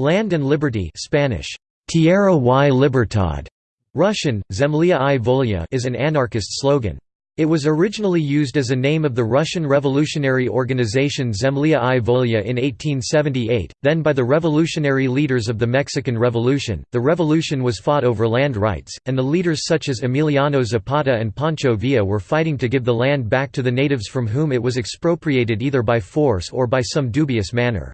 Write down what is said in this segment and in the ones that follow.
Land and Liberty Spanish, Tierra y Libertad, Russian, Zemlya i Volya is an anarchist slogan. It was originally used as a name of the Russian revolutionary organization Zemlya i Volya in 1878, then by the revolutionary leaders of the Mexican Revolution. The revolution was fought over land rights, and the leaders such as Emiliano Zapata and Pancho Villa were fighting to give the land back to the natives from whom it was expropriated either by force or by some dubious manner.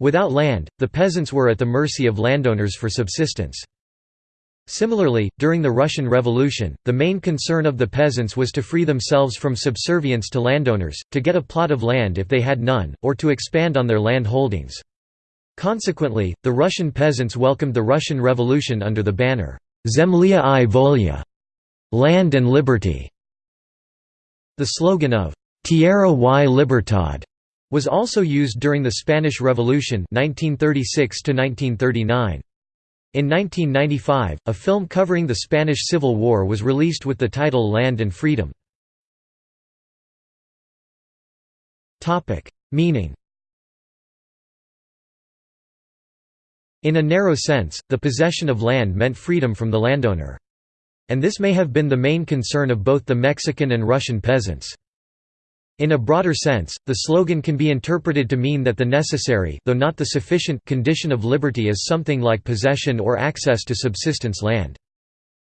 Without land, the peasants were at the mercy of landowners for subsistence. Similarly, during the Russian Revolution, the main concern of the peasants was to free themselves from subservience to landowners, to get a plot of land if they had none, or to expand on their land holdings. Consequently, the Russian peasants welcomed the Russian Revolution under the banner, Zemlya i Volya, land and liberty. The slogan of Tierra y Libertad was also used during the Spanish Revolution 1936 -1939. In 1995, a film covering the Spanish Civil War was released with the title Land and Freedom. Meaning In a narrow sense, the possession of land meant freedom from the landowner. And this may have been the main concern of both the Mexican and Russian peasants. In a broader sense, the slogan can be interpreted to mean that the necessary though not the sufficient condition of liberty is something like possession or access to subsistence land.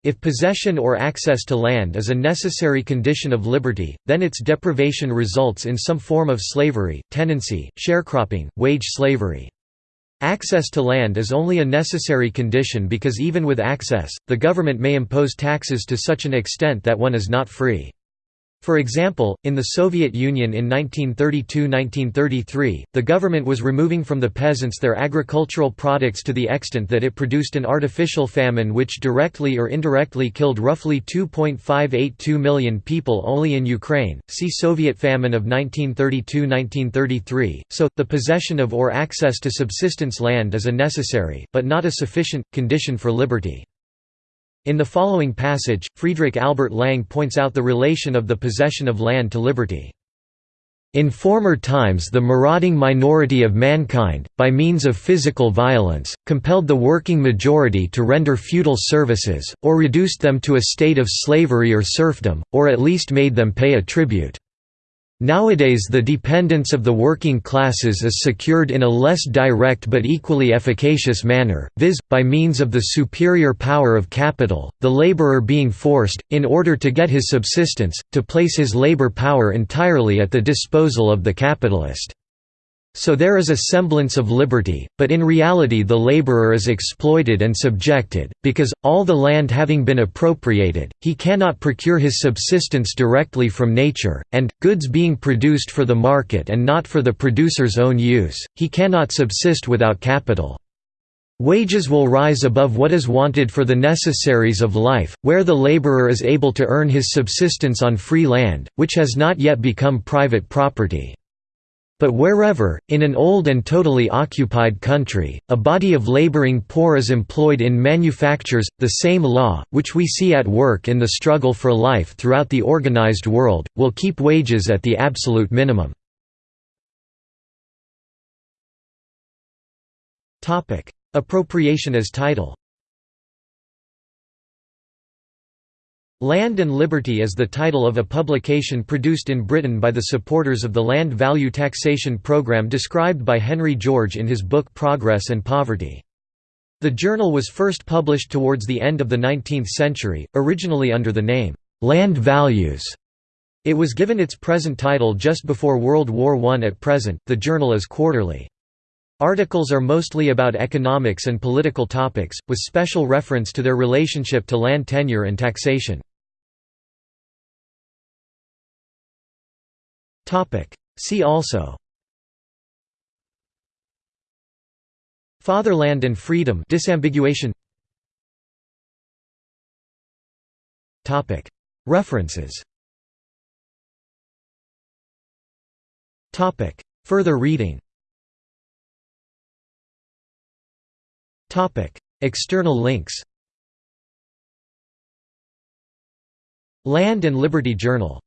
If possession or access to land is a necessary condition of liberty, then its deprivation results in some form of slavery, tenancy, sharecropping, wage slavery. Access to land is only a necessary condition because even with access, the government may impose taxes to such an extent that one is not free. For example, in the Soviet Union in 1932–1933, the government was removing from the peasants their agricultural products to the extent that it produced an artificial famine which directly or indirectly killed roughly 2.582 million people only in Ukraine. See Soviet famine of 1932–1933. So, the possession of or access to subsistence land is a necessary, but not a sufficient, condition for liberty. In the following passage, Friedrich Albert Lang points out the relation of the possession of land to liberty. In former times the marauding minority of mankind, by means of physical violence, compelled the working majority to render feudal services, or reduced them to a state of slavery or serfdom, or at least made them pay a tribute. Nowadays the dependence of the working classes is secured in a less direct but equally efficacious manner, viz., by means of the superior power of capital, the laborer being forced, in order to get his subsistence, to place his labor power entirely at the disposal of the capitalist. So there is a semblance of liberty, but in reality the laborer is exploited and subjected, because, all the land having been appropriated, he cannot procure his subsistence directly from nature, and, goods being produced for the market and not for the producer's own use, he cannot subsist without capital. Wages will rise above what is wanted for the necessaries of life, where the laborer is able to earn his subsistence on free land, which has not yet become private property. But wherever, in an old and totally occupied country, a body of laboring poor is employed in manufactures, the same law, which we see at work in the struggle for life throughout the organized world, will keep wages at the absolute minimum. Appropriation as title Land and Liberty is the title of a publication produced in Britain by the supporters of the land value taxation programme described by Henry George in his book Progress and Poverty. The journal was first published towards the end of the 19th century, originally under the name, "'Land Values'". It was given its present title just before World War I. At present, the journal is quarterly. Articles are mostly about economics and political topics, with special reference to their relationship to land tenure and taxation. See also. Fatherland and freedom disambiguation. References. Further reading. External links. Land and Liberty Journal